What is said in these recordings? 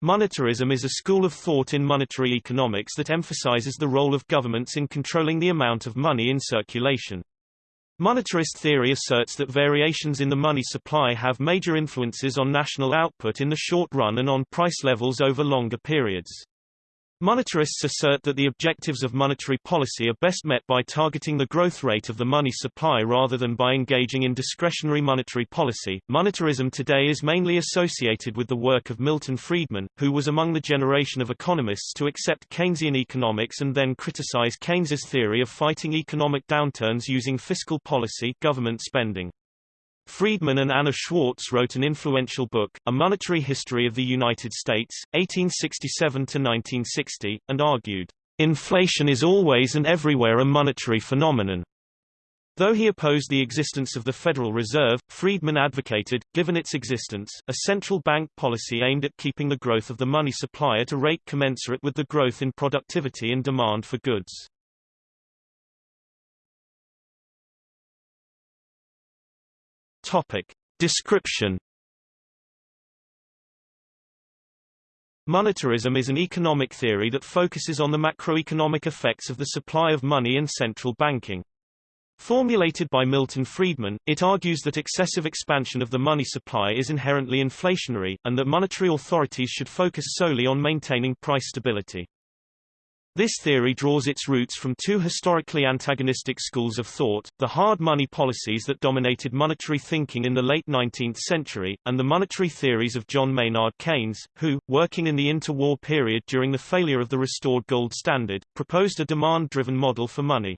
Monetarism is a school of thought in monetary economics that emphasizes the role of governments in controlling the amount of money in circulation. Monetarist theory asserts that variations in the money supply have major influences on national output in the short run and on price levels over longer periods. Monetarists assert that the objectives of monetary policy are best met by targeting the growth rate of the money supply rather than by engaging in discretionary monetary policy. Monetarism today is mainly associated with the work of Milton Friedman, who was among the generation of economists to accept Keynesian economics and then criticize Keynes's theory of fighting economic downturns using fiscal policy government spending. Friedman and Anna Schwartz wrote an influential book, A Monetary History of the United States, 1867–1960, and argued, "...inflation is always and everywhere a monetary phenomenon." Though he opposed the existence of the Federal Reserve, Friedman advocated, given its existence, a central bank policy aimed at keeping the growth of the money supply at a rate commensurate with the growth in productivity and demand for goods. Topic. Description Monetarism is an economic theory that focuses on the macroeconomic effects of the supply of money and central banking. Formulated by Milton Friedman, it argues that excessive expansion of the money supply is inherently inflationary, and that monetary authorities should focus solely on maintaining price stability. This theory draws its roots from two historically antagonistic schools of thought, the hard money policies that dominated monetary thinking in the late 19th century, and the monetary theories of John Maynard Keynes, who, working in the interwar period during the failure of the restored gold standard, proposed a demand-driven model for money.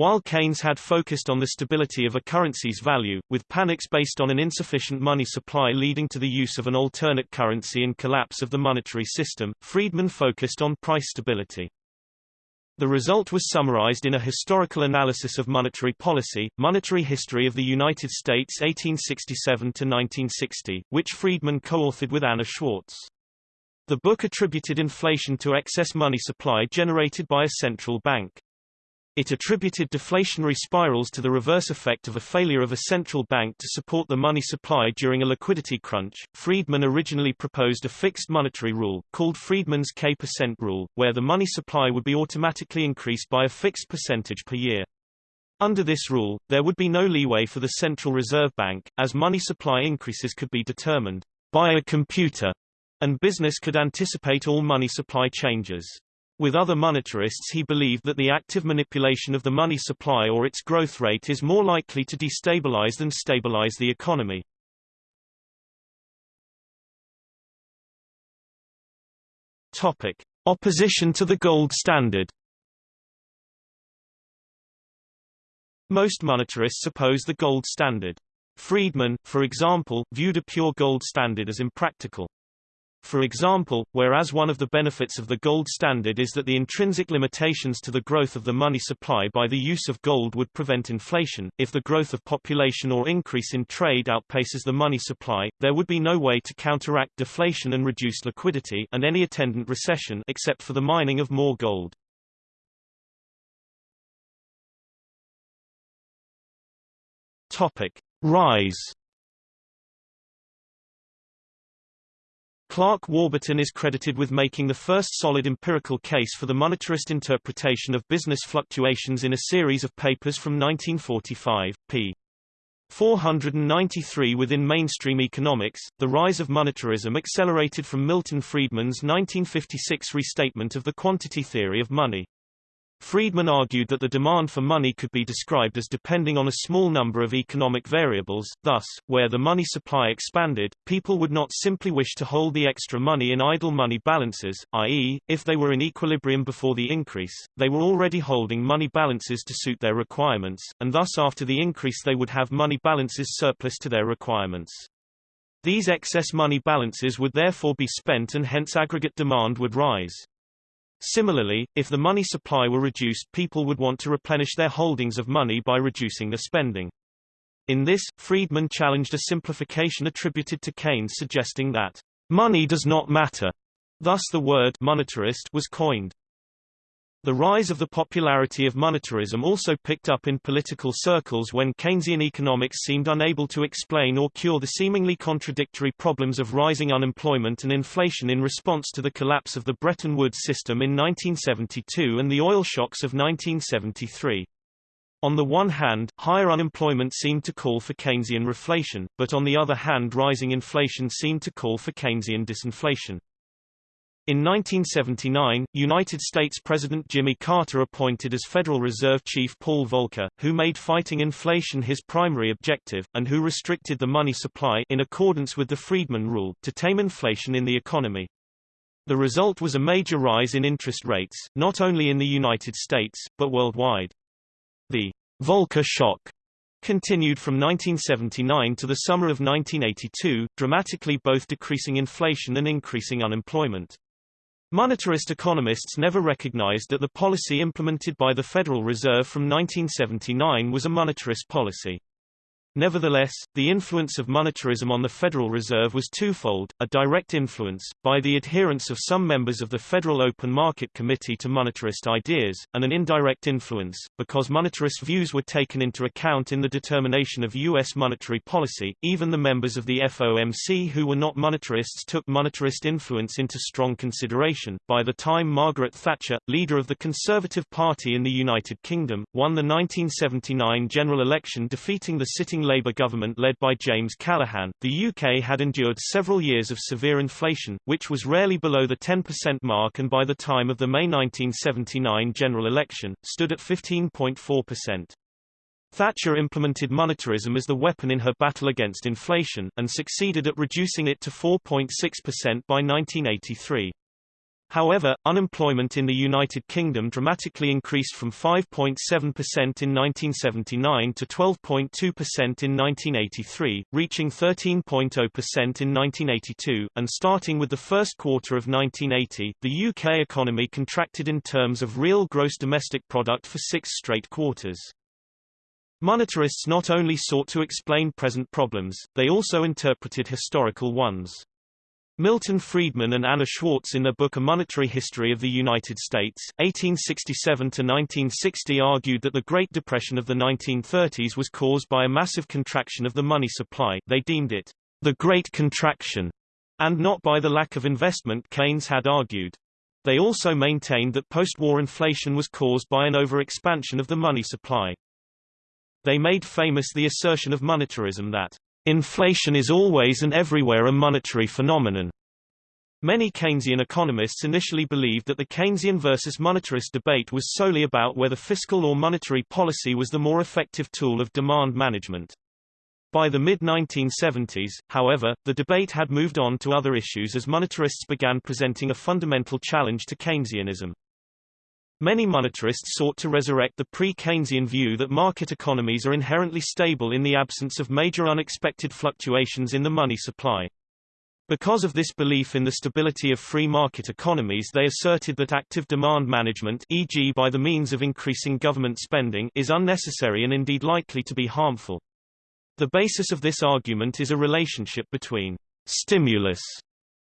While Keynes had focused on the stability of a currency's value, with panics based on an insufficient money supply leading to the use of an alternate currency and collapse of the monetary system, Friedman focused on price stability. The result was summarized in a historical analysis of monetary policy, Monetary History of the United States 1867-1960, which Friedman co-authored with Anna Schwartz. The book attributed inflation to excess money supply generated by a central bank. It attributed deflationary spirals to the reverse effect of a failure of a central bank to support the money supply during a liquidity crunch. Friedman originally proposed a fixed monetary rule, called Friedman's K% percent rule, where the money supply would be automatically increased by a fixed percentage per year. Under this rule, there would be no leeway for the Central Reserve Bank, as money supply increases could be determined by a computer, and business could anticipate all money supply changes. With other monetarists he believed that the active manipulation of the money supply or its growth rate is more likely to destabilize than stabilize the economy. Topic. Opposition to the gold standard Most monetarists oppose the gold standard. Friedman, for example, viewed a pure gold standard as impractical. For example, whereas one of the benefits of the gold standard is that the intrinsic limitations to the growth of the money supply by the use of gold would prevent inflation, if the growth of population or increase in trade outpaces the money supply, there would be no way to counteract deflation and reduce liquidity and any attendant recession except for the mining of more gold. Topic. Rise Clark Warburton is credited with making the first solid empirical case for the monetarist interpretation of business fluctuations in a series of papers from 1945, p. 493 within mainstream economics, the rise of monetarism accelerated from Milton Friedman's 1956 restatement of the quantity theory of money. Friedman argued that the demand for money could be described as depending on a small number of economic variables, thus, where the money supply expanded, people would not simply wish to hold the extra money in idle money balances, i.e., if they were in equilibrium before the increase, they were already holding money balances to suit their requirements, and thus after the increase they would have money balances surplus to their requirements. These excess money balances would therefore be spent and hence aggregate demand would rise. Similarly, if the money supply were reduced people would want to replenish their holdings of money by reducing their spending. In this, Friedman challenged a simplification attributed to Keynes suggesting that money does not matter. Thus the word monetarist was coined. The rise of the popularity of monetarism also picked up in political circles when Keynesian economics seemed unable to explain or cure the seemingly contradictory problems of rising unemployment and inflation in response to the collapse of the Bretton Woods system in 1972 and the oil shocks of 1973. On the one hand, higher unemployment seemed to call for Keynesian reflation, but on the other hand rising inflation seemed to call for Keynesian disinflation. In 1979, United States President Jimmy Carter appointed as Federal Reserve Chief Paul Volcker, who made fighting inflation his primary objective, and who restricted the money supply in accordance with the Friedman Rule to tame inflation in the economy. The result was a major rise in interest rates, not only in the United States, but worldwide. The Volcker shock continued from 1979 to the summer of 1982, dramatically both decreasing inflation and increasing unemployment. Monetarist economists never recognized that the policy implemented by the Federal Reserve from 1979 was a monetarist policy. Nevertheless, the influence of monetarism on the Federal Reserve was twofold, a direct influence, by the adherence of some members of the Federal Open Market Committee to monetarist ideas, and an indirect influence, because monetarist views were taken into account in the determination of U.S. monetary policy. Even the members of the FOMC who were not monetarists took monetarist influence into strong consideration. By the time Margaret Thatcher, leader of the Conservative Party in the United Kingdom, won the 1979 general election defeating the sitting Labour government led by James Callaghan, the UK had endured several years of severe inflation, which was rarely below the 10% mark and by the time of the May 1979 general election, stood at 15.4%. Thatcher implemented monetarism as the weapon in her battle against inflation, and succeeded at reducing it to 4.6% by 1983. However, unemployment in the United Kingdom dramatically increased from 5.7% in 1979 to 12.2% in 1983, reaching 13.0% in 1982, and starting with the first quarter of 1980, the UK economy contracted in terms of real gross domestic product for six straight quarters. Monetarists not only sought to explain present problems, they also interpreted historical ones. Milton Friedman and Anna Schwartz in their book A Monetary History of the United States, 1867–1960 argued that the Great Depression of the 1930s was caused by a massive contraction of the money supply they deemed it the Great Contraction, and not by the lack of investment Keynes had argued. They also maintained that post-war inflation was caused by an overexpansion of the money supply. They made famous the assertion of monetarism that Inflation is always and everywhere a monetary phenomenon. Many Keynesian economists initially believed that the Keynesian versus monetarist debate was solely about whether fiscal or monetary policy was the more effective tool of demand management. By the mid-1970s, however, the debate had moved on to other issues as monetarists began presenting a fundamental challenge to Keynesianism. Many monetarists sought to resurrect the pre-Keynesian view that market economies are inherently stable in the absence of major unexpected fluctuations in the money supply. Because of this belief in the stability of free market economies they asserted that active demand management e.g. by the means of increasing government spending is unnecessary and indeed likely to be harmful. The basis of this argument is a relationship between stimulus,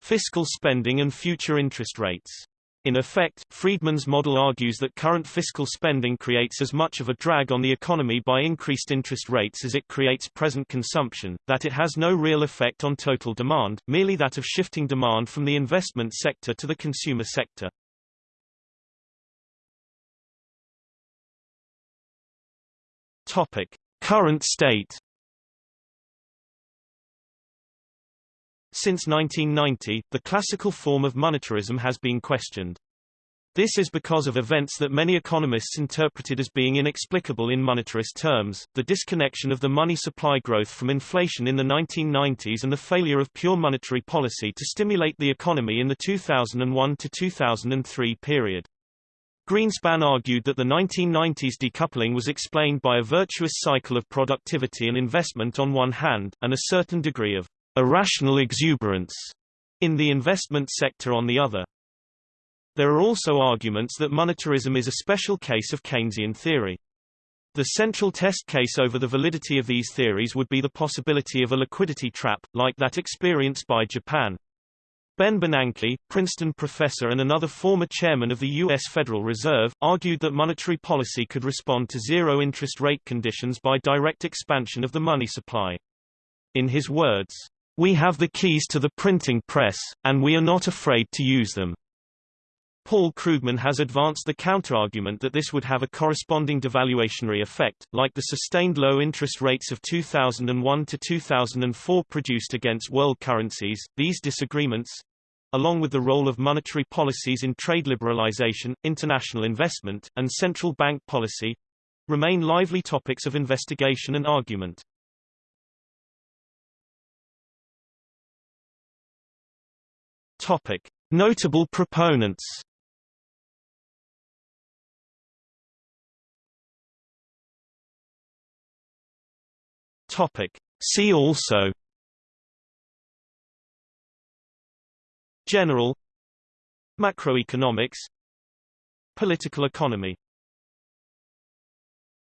fiscal spending and future interest rates. In effect, Friedman's model argues that current fiscal spending creates as much of a drag on the economy by increased interest rates as it creates present consumption, that it has no real effect on total demand, merely that of shifting demand from the investment sector to the consumer sector. Topic. Current state Since 1990, the classical form of monetarism has been questioned. This is because of events that many economists interpreted as being inexplicable in monetarist terms, the disconnection of the money supply growth from inflation in the 1990s and the failure of pure monetary policy to stimulate the economy in the 2001 to 2003 period. Greenspan argued that the 1990s decoupling was explained by a virtuous cycle of productivity and investment on one hand, and a certain degree of irrational exuberance in the investment sector on the other. There are also arguments that monetarism is a special case of Keynesian theory. The central test case over the validity of these theories would be the possibility of a liquidity trap, like that experienced by Japan. Ben Bernanke, Princeton professor and another former chairman of the U.S. Federal Reserve, argued that monetary policy could respond to zero interest rate conditions by direct expansion of the money supply. In his words, "...we have the keys to the printing press, and we are not afraid to use them." Paul Krugman has advanced the counterargument that this would have a corresponding devaluationary effect, like the sustained low interest rates of 2001 to 2004 produced against world currencies. These disagreements, along with the role of monetary policies in trade liberalization, international investment, and central bank policy, remain lively topics of investigation and argument. Topic: Notable proponents. Topic. See also General Macroeconomics Political economy